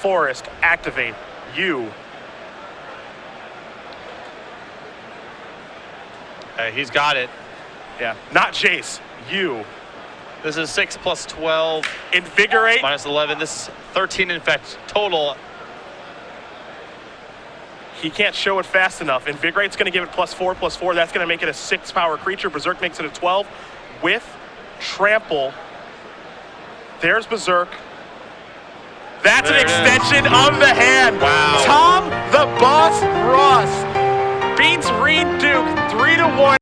Forest, activate. You. Okay, he's got it. Yeah. Not Jace. You. This is 6 plus 12 Invigorate. minus 11. This is 13 infect total. He can't show it fast enough. Invigorate's going to give it plus four, plus four. That's going to make it a six power creature. Berserk makes it a 12 with trample. There's Berserk. That's an extension of the hand. Wow. Tom the Boss Ross beats Reid Duke three to one.